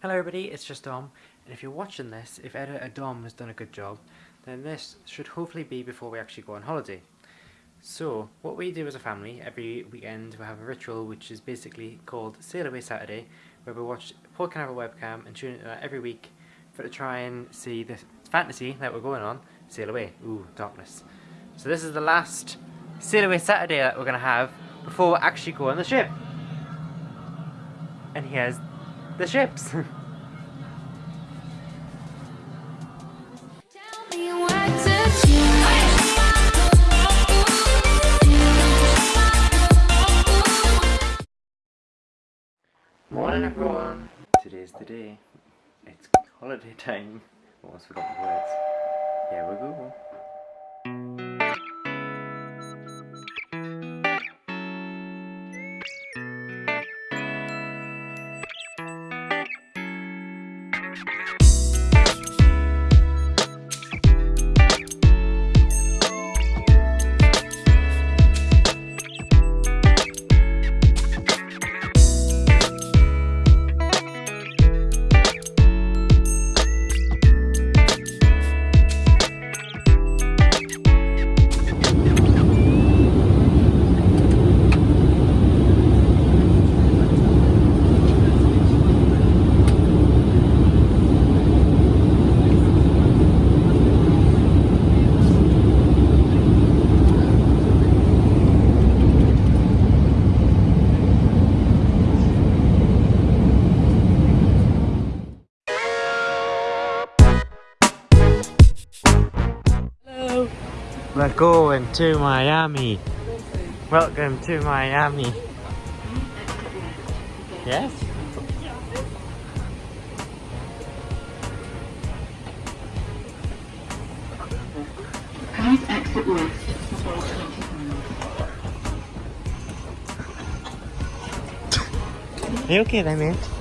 Hello everybody, it's just Dom, and if you're watching this, if editor Dom has done a good job, then this should hopefully be before we actually go on holiday. So, what we do as a family, every weekend we have a ritual which is basically called Sail Away Saturday, where we watch Port Canaveral webcam and tune into that every week for to try and see the fantasy that we're going on, sail away. Ooh, darkness. So this is the last Sail Away Saturday that we're going to have before we actually go on the ship. And here's the ships. Morning everyone! Today's the day. It's holiday time. Almost forgot the words. Here we go. We're going to Miami. Welcome to Miami. Yes? Please exit you okay there, mate?